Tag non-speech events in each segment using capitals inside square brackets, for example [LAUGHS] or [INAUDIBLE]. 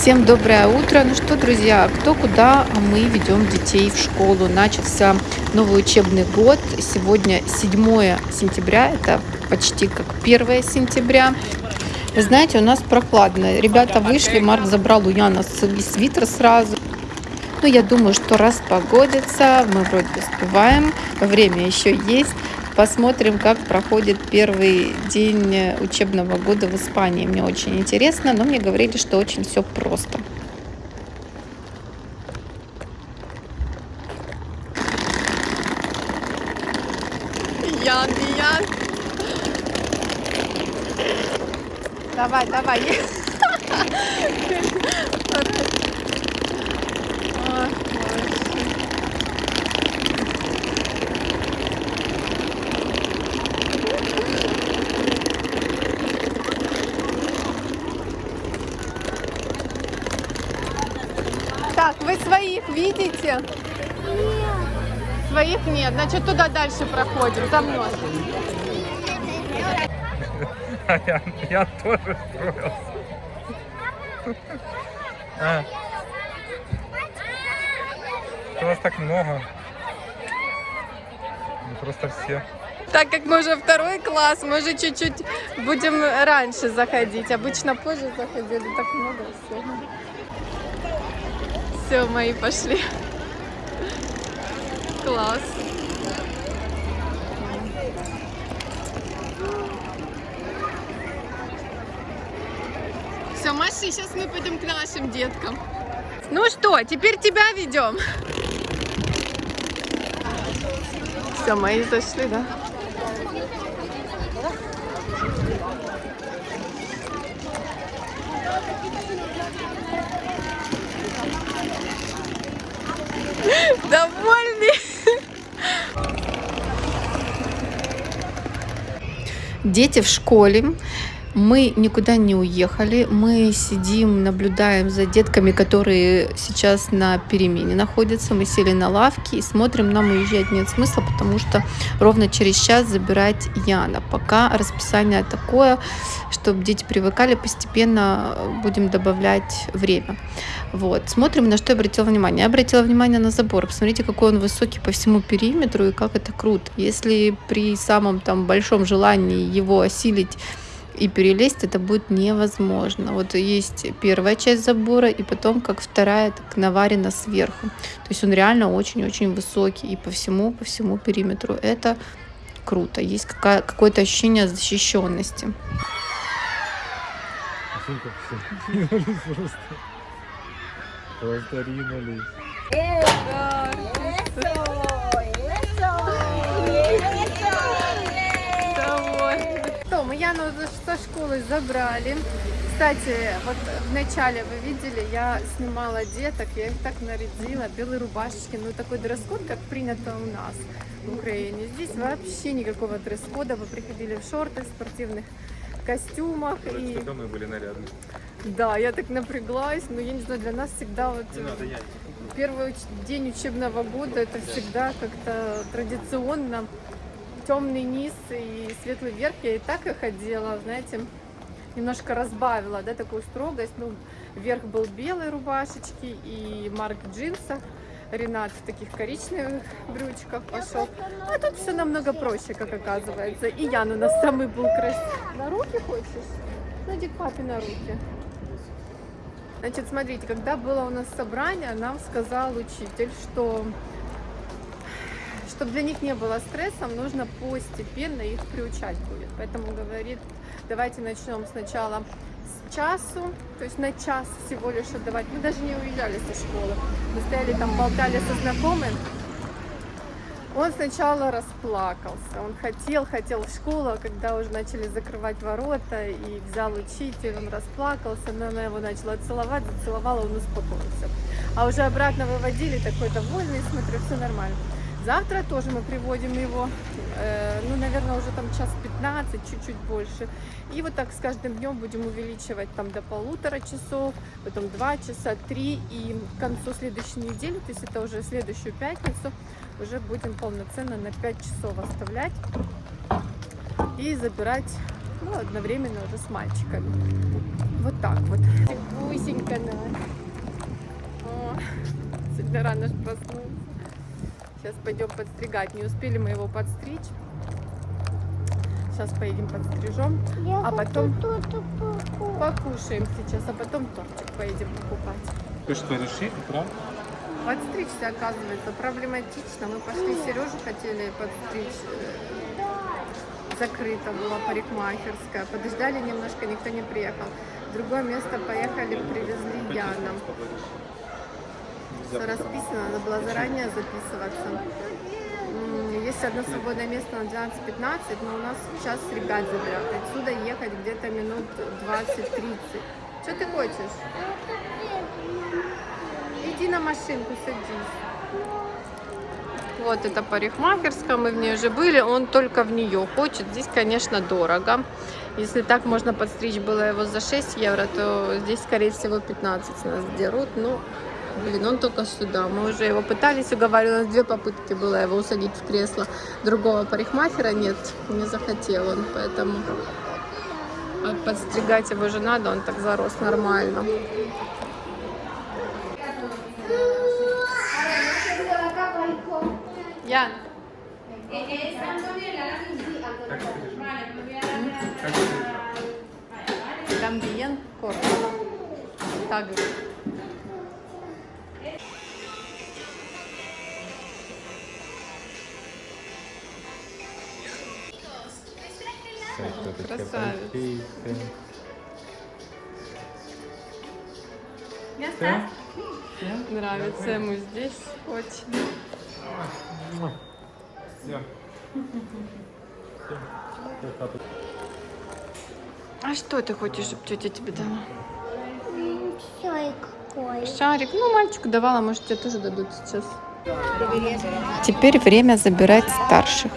Всем доброе утро. Ну что, друзья, кто куда, а мы ведем детей в школу. Начался новый учебный год. Сегодня 7 сентября, это почти как 1 сентября. Вы знаете, у нас прохладно. Ребята вышли, Марк забрал у Яна свитер сразу. Ну, я думаю, что раз погодится, мы вроде успеваем, время еще есть. Посмотрим, как проходит первый день учебного года в Испании. Мне очень интересно, но мне говорили, что очень все просто. Ян, Ян. Давай, давай. [LAUGHS] Так, вы своих видите? Нет. Своих нет. Значит, туда дальше проходим. За мной. Я, я тоже строился. А. Вас так много. Ну, просто все. Так как мы уже второй класс, мы уже чуть-чуть будем раньше заходить. Обычно позже заходили, так много всего. Все, мои пошли. Класс. Все, Маши, сейчас мы пойдем к нашим деткам. Ну что, теперь тебя ведем. Все, мои зашли, да? Довольный. Дети в школе. Мы никуда не уехали, мы сидим, наблюдаем за детками, которые сейчас на перемене находятся. Мы сели на лавке и смотрим, нам уезжать нет смысла, потому что ровно через час забирать Яна. Пока расписание такое, чтобы дети привыкали, постепенно будем добавлять время. Вот. Смотрим, на что я обратила внимание. Я обратила внимание на забор. Посмотрите, какой он высокий по всему периметру и как это круто. Если при самом там большом желании его осилить и перелезть это будет невозможно. Вот есть первая часть забора, и потом как вторая, так наварена сверху. То есть он реально очень-очень высокий и по всему, по всему периметру. Это круто. Есть какое-то ощущение защищенности. Просто ринулись. Мы Яну со школы забрали. Кстати, вот в начале вы видели, я снимала деток, я их так нарядила, белые рубашечки, ну такой дресс-код, как принято у нас в Украине. Здесь вообще никакого дресс-кода, вы приходили в шортах, спортивных костюмах. Короче, и... мы были нарядны. Да, я так напряглась, но я не знаю, для нас всегда вот... Не надо, я... Первый день учебного года это всегда как-то традиционно темный низ и светлый верх я и так их одела, знаете, немножко разбавила, да, такую строгость. Ну, верх был белой рубашечки и Марк в джинсах. Ренат в таких коричневых брючках пошел. А тут все намного проще, как оказывается. И Ян у нас самый был красивый. На руки хочешь? Ну, иди к папе на руки. Значит, смотрите, когда было у нас собрание, нам сказал учитель, что чтобы для них не было стрессом, нужно постепенно их приучать будет. Поэтому говорит, давайте начнем сначала с часу, то есть на час всего лишь отдавать. Мы даже не уезжали со школы. Мы стояли там, болтали со знакомым. Он сначала расплакался. Он хотел, хотел в школу, а когда уже начали закрывать ворота и взял учитель, он расплакался, но она его начала целовать, зацеловала, он успокоился. А уже обратно выводили, такой довольный, смотрю, все нормально. Завтра тоже мы приводим его, э, ну, наверное, уже там час 15, чуть-чуть больше. И вот так с каждым днем будем увеличивать там до полутора часов, потом 2 часа, 3. И к концу следующей недели, то есть это уже следующую пятницу, уже будем полноценно на 5 часов оставлять и забирать ну, одновременно уже с мальчиками. Вот так вот. Гусенька наша. сегодня рано ж проснулся. Сейчас пойдем подстригать. Не успели мы его подстричь. Сейчас поедем подстрижем, Я А потом- покушаем сейчас, а потом тортик поедем покупать. Ты что, решили, правда? Подстричься, оказывается, проблематично. Мы пошли, Сережу хотели подстричь. э, Закрыто была парикмахерская. Подождали немножко, никто не приехал. В другое место поехали, привезли Яна. Все расписано, надо было заранее записываться. Есть одно свободное место на 12-15, но у нас сейчас ребят забирают. Отсюда ехать где-то минут 20-30. Что ты хочешь? Иди на машинку, садись. Вот это парикмахерская, мы в ней уже были, он только в нее хочет. Здесь, конечно, дорого. Если так можно подстричь было его за 6 евро, то здесь, скорее всего, 15 с нас дерут. Ну, блин, он только сюда. Мы уже его пытались уговаривать, у нас две попытки было его усадить в кресло. Другого парикмахера нет, не захотел он, поэтому а подстригать его же надо, он так зарос нормально. Ян? Гамбиен корт. Так. Красавец. Да? Нравится ему здесь очень. Все. А что ты хочешь, чтобы тетя тебе дала? Чай какой. Шарик. Ну, мальчику давала, может, тебе тоже дадут сейчас. Теперь время забирать старших.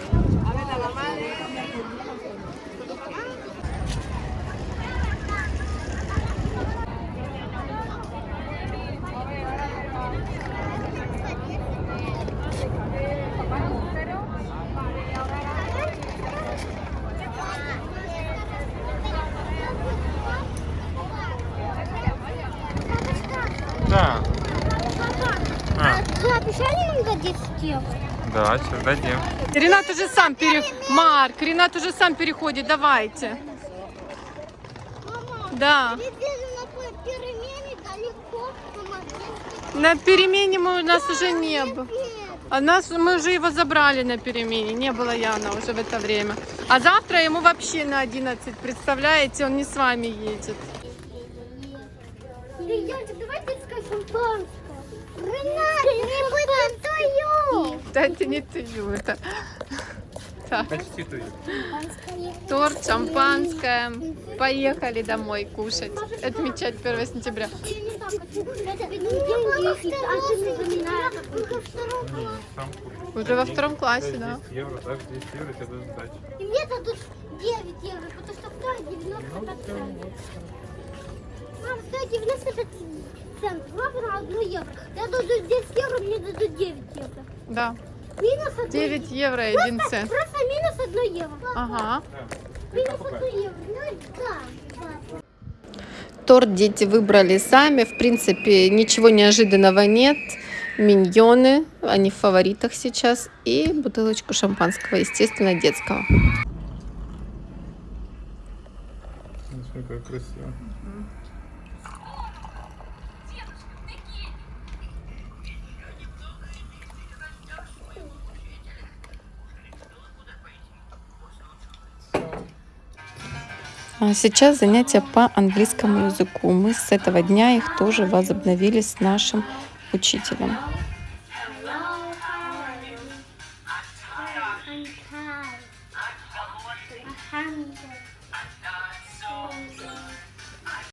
Да. А, Ты обещали нам дать 10 евро? да, сейчас дадим. Ренат уже сам пере... Марк, Ренат уже сам переходит, давайте. Мама, Да. на перемене мы, у нас уже не было. А нас, мы уже его забрали на перемене, не было Яна уже в это время. А завтра ему вообще на 11, представляете, он не с вами едет. Янчик, давай. Ренат, не будем Да это не ты, это так, Почти ты. торт, шампанское. Поехали домой кушать, отмечать 1 сентября. Уже во втором классе, да. 10 евро, дашь 10 евро, тебе дадут сдачу. И мне дадут 9 евро, потому что стоит 95 центов. Мам, стоит 95 центов. Мама на 1 евро. Я дадут 10 евро, мне дадут 9 евро. Да, Минус 1 9 евро и 1 цент. Просто минус 1 евро. Ага. Минус 1 евро. Ну да. да. Торт дети выбрали сами. В принципе, ничего неожиданного нет. Миньоны, они в фаворитах сейчас. И бутылочку шампанского, естественно, детского. Смотри, как красиво. Сейчас занятия по английскому языку. Мы с этого дня их тоже возобновили с нашим учителем.